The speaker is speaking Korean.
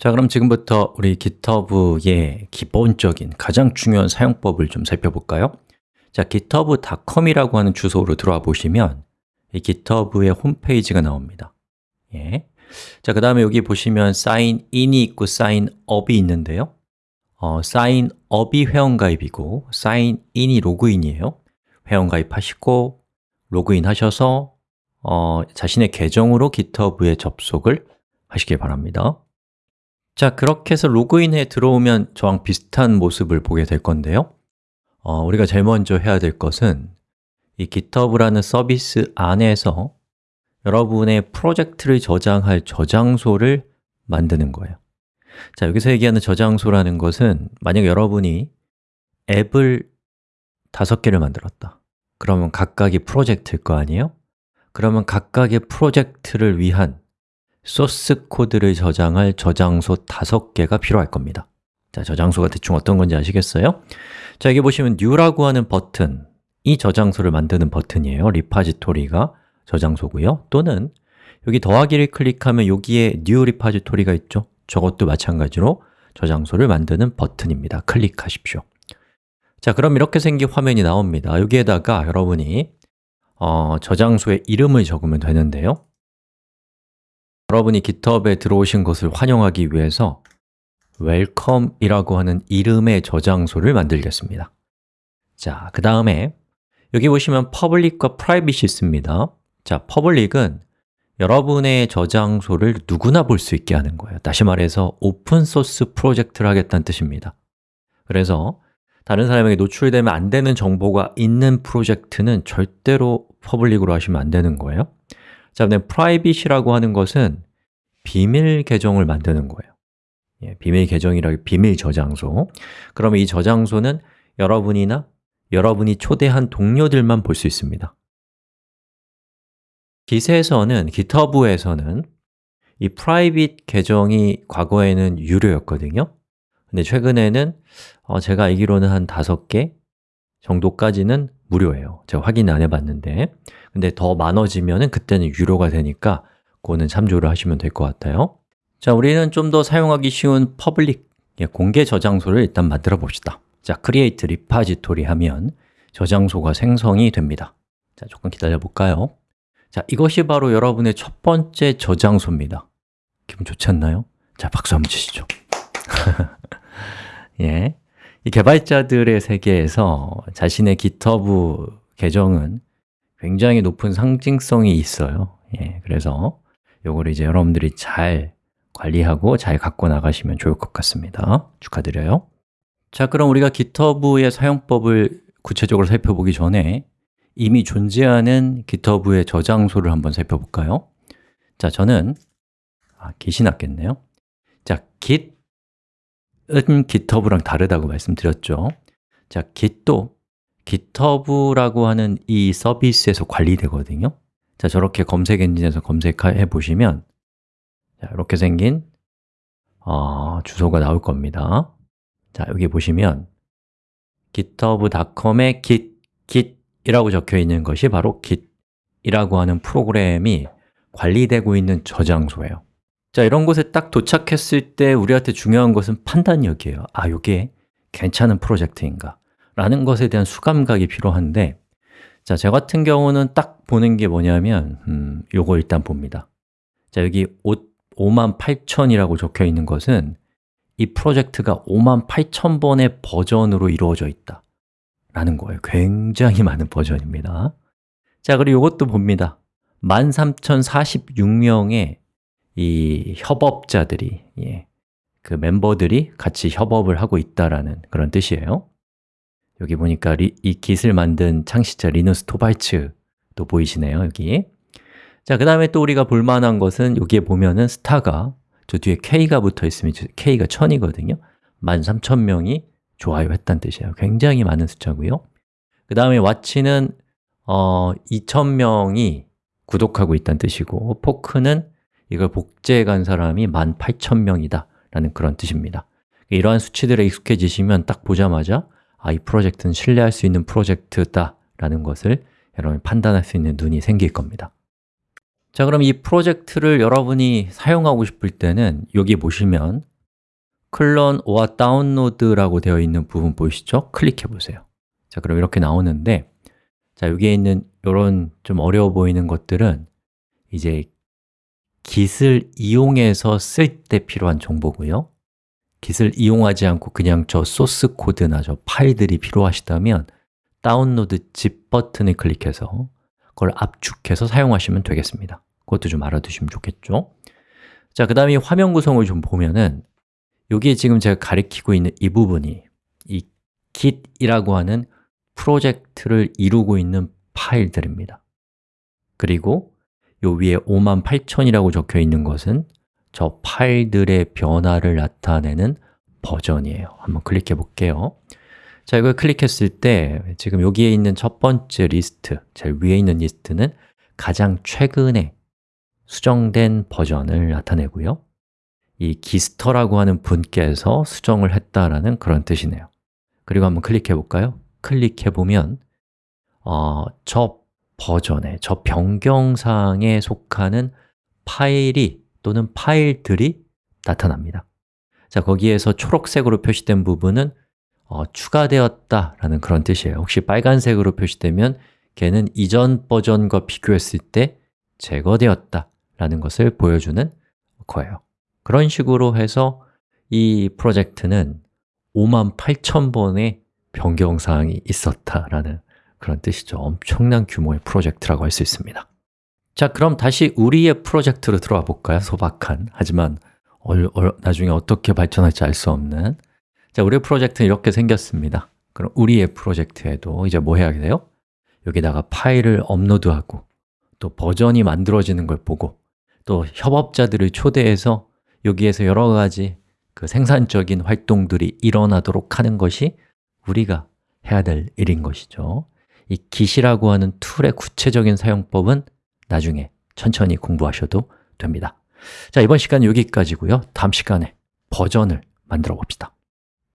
자, 그럼 지금부터 우리 GitHub의 기본적인 가장 중요한 사용법을 좀 살펴볼까요? 자, github.com이라고 하는 주소로 들어와 보시면 이 GitHub의 홈페이지가 나옵니다 예. 자, 그 다음에 여기 보시면 사인인이 있고 사인업이 있는데요 어, 사인업이 회원가입이고 사인인이 로그인이에요 회원가입 하시고 로그인 하셔서 어, 자신의 계정으로 GitHub에 접속을 하시길 바랍니다 자, 그렇게 해서 로그인해 들어오면 저랑 비슷한 모습을 보게 될 건데요. 어, 우리가 제일 먼저 해야 될 것은 이 GitHub라는 서비스 안에서 여러분의 프로젝트를 저장할 저장소를 만드는 거예요. 자, 여기서 얘기하는 저장소라는 것은 만약 여러분이 앱을 다섯 개를 만들었다. 그러면 각각이 프로젝트일 거 아니에요? 그러면 각각의 프로젝트를 위한 소스 코드를 저장할 저장소 다섯 개가 필요할 겁니다. 자, 저장소가 대충 어떤 건지 아시겠어요? 자, 여기 보시면 new라고 하는 버튼 이 저장소를 만드는 버튼이에요. 리파지토리가 저장소고요. 또는 여기 더하기를 클릭하면 여기에 new 리파지토리가 있죠? 저것도 마찬가지로 저장소를 만드는 버튼입니다. 클릭하십시오. 자, 그럼 이렇게 생긴 화면이 나옵니다. 여기에다가 여러분이 어, 저장소의 이름을 적으면 되는데요 여러분이 GitHub에 들어오신 것을 환영하기 위해서 welcome이라고 하는 이름의 저장소를 만들겠습니다. 자, 그 다음에 여기 보시면 public과 private이 있습니다. 자, public은 여러분의 저장소를 누구나 볼 수 있게 하는 거예요. 다시 말해서 오픈소스 프로젝트를 하겠다는 뜻입니다. 그래서 다른 사람에게 노출되면 안 되는 정보가 있는 프로젝트는 절대로 public으로 하시면 안 되는 거예요 자, 근데 private이라고 하는 것은 비밀 계정을 만드는 거예요. 예, 비밀 계정이라 비밀 저장소. 그러면 이 저장소는 여러분이나 여러분이 초대한 동료들만 볼 수 있습니다. Git에서는, GitHub에서는 이 private 계정이 과거에는 유료였거든요. 근데 최근에는 어, 제가 알기로는 한 다섯 개 정도까지는 무료예요. 제가 확인 안 해봤는데. 근데 더 많아지면 그때는 유료가 되니까 그거는 참조를 하시면 될 것 같아요. 자, 우리는 좀 더 사용하기 쉬운 public, 예, 공개 저장소를 일단 만들어 봅시다. 자, create repository 하면 저장소가 생성이 됩니다. 자, 조금 기다려 볼까요? 자, 이것이 바로 여러분의 첫 번째 저장소입니다. 기분 좋지 않나요? 자, 박수 한번 치시죠. 예, 이 개발자들의 세계에서 자신의 GitHub 계정은 굉장히 높은 상징성이 있어요. 예, 그래서 요거를 이제 여러분들이 잘 관리하고 잘 갖고 나가시면 좋을 것 같습니다. 축하드려요. 자, 그럼 우리가 GitHub의 사용법을 구체적으로 살펴보기 전에 이미 존재하는 GitHub의 저장소를 한번 살펴볼까요? 자, 저는 아, git이 낫겠네요. 자, git은 GitHub랑 다르다고 말씀드렸죠. 자, git도 GitHub라고 하는 이 서비스에서 관리되거든요. 자, 저렇게 검색 엔진에서 검색해 보시면 자, 이렇게 생긴 어, 주소가 나올 겁니다. 자, 여기 보시면 github.com에 git, git이라고 적혀 있는 것이 바로 git이라고 하는 프로그램이 관리되고 있는 저장소예요 자, 이런 곳에 딱 도착했을 때 우리한테 중요한 것은 판단력이에요. 아, 이게 괜찮은 프로젝트인가? 라는 것에 대한 수감각이 필요한데 자, 저 같은 경우는 딱 보는 게 뭐냐면 음, 요거 일단 봅니다. 자, 여기 58,000이라고 적혀 있는 것은 이 프로젝트가 58,000번의 버전으로 이루어져 있다. 라는 거예요. 굉장히 많은 버전입니다. 자, 그리고 이것도 봅니다. 13,046명의 이 협업자들이 예, 그 멤버들이 같이 협업을 하고 있다라는 그런 뜻이에요. 여기 보니까 리, 이 Git을 만든 창시자 리누스 토발츠도 보이시네요, 여기. 자, 그 다음에 또 우리가 볼만한 것은 여기에 보면은 스타가 저 뒤에 K가 붙어 있으면 K가 1000이거든요. 13,000명이 좋아요 했다는 뜻이에요. 굉장히 많은 숫자고요. 그 다음에 왓치는 어, 2,000명이 구독하고 있다는 뜻이고 포크는 이걸 복제해 간 사람이 18,000명이다. 라는 그런 뜻입니다. 이러한 수치들에 익숙해지시면 딱 보자마자 아, 이 프로젝트는 신뢰할 수 있는 프로젝트다. 라는 것을 여러분이 판단할 수 있는 눈이 생길 겁니다. 자, 그럼 이 프로젝트를 여러분이 사용하고 싶을 때는 여기 보시면 클론 or 다운로드라고 되어 있는 부분 보이시죠? 클릭해 보세요. 자, 그럼 이렇게 나오는데 자, 여기에 있는 이런 좀 어려워 보이는 것들은 이제 Git을 이용해서 쓸 때 필요한 정보고요. Git을 이용하지 않고 그냥 저 소스 코드나 저 파일들이 필요하시다면 다운로드 집 버튼을 클릭해서 그걸 압축해서 사용하시면 되겠습니다. 그것도 좀 알아두시면 좋겠죠? 자, 그 다음에 화면 구성을 좀 보면은 여기에 지금 제가 가리키고 있는 이 부분이 이 kit이라고 하는 프로젝트를 이루고 있는 파일들입니다. 그리고 요 위에 58,000이라고 적혀 있는 것은 저 파일들의 변화를 나타내는 버전이에요. 한번 클릭해 볼게요. 자, 이걸 클릭했을 때 지금 여기에 있는 첫 번째 리스트, 제일 위에 있는 리스트는 가장 최근에 수정된 버전을 나타내고요. 이 gitster라고 하는 분께서 수정을 했다라는 그런 뜻이네요. 그리고 한번 클릭해 볼까요? 클릭해 보면 어, 저 버전에, 저 변경사항에 속하는 파일이 또는 파일들이 나타납니다. 자, 거기에서 초록색으로 표시된 부분은 어, 추가되었다라는 그런 뜻이에요. 혹시 빨간색으로 표시되면 걔는 이전 버전과 비교했을 때 제거되었다라는 것을 보여주는 거예요. 그런 식으로 해서 이 프로젝트는 58,000번의 변경사항이 있었다라는 그런 뜻이죠. 엄청난 규모의 프로젝트라고 할 수 있습니다. 자, 그럼 다시 우리의 프로젝트로 들어와 볼까요? 소박한, 하지만 얼, 얼, 나중에 어떻게 발전할지 알 수 없는. 자, 우리의 프로젝트는 이렇게 생겼습니다. 그럼 우리의 프로젝트에도 이제 뭐 해야 돼요? 여기다가 파일을 업로드하고 또 버전이 만들어지는 걸 보고 또 협업자들을 초대해서 여기에서 여러 가지 그 생산적인 활동들이 일어나도록 하는 것이 우리가 해야 될 일인 것이죠 이 Git이라고 하는 툴의 구체적인 사용법은 나중에 천천히 공부하셔도 됩니다. 자, 이번 시간은 여기까지고요. 다음 시간에 버전을 만들어 봅시다